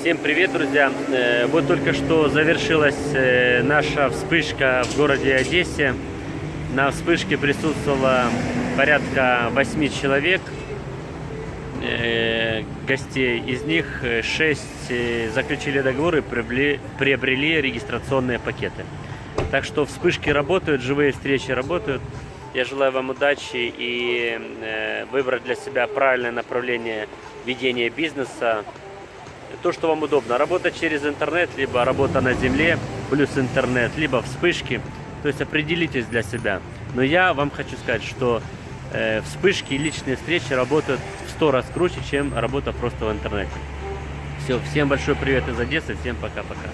Всем привет, друзья! Э, Вот только что завершилась э, наша вспышка в городе Одессе. На вспышке присутствовало порядка 8 человек, э, гостей. Из них 6 заключили договоры приобрели, регистрационные пакеты. Так что вспышки работают, живые встречи работают. Я желаю вам удачи и выбрать для себя правильное направление ведения бизнеса. То, что вам удобно. Работа через интернет, либо работа на земле, плюс интернет, либо вспышки. То есть определитесь для себя. Но я вам хочу сказать, что э, вспышки и личные встречи работают в 100 раз круче, чем работа просто в интернете. Все, всем большой привет из Одессы, всем пока-пока.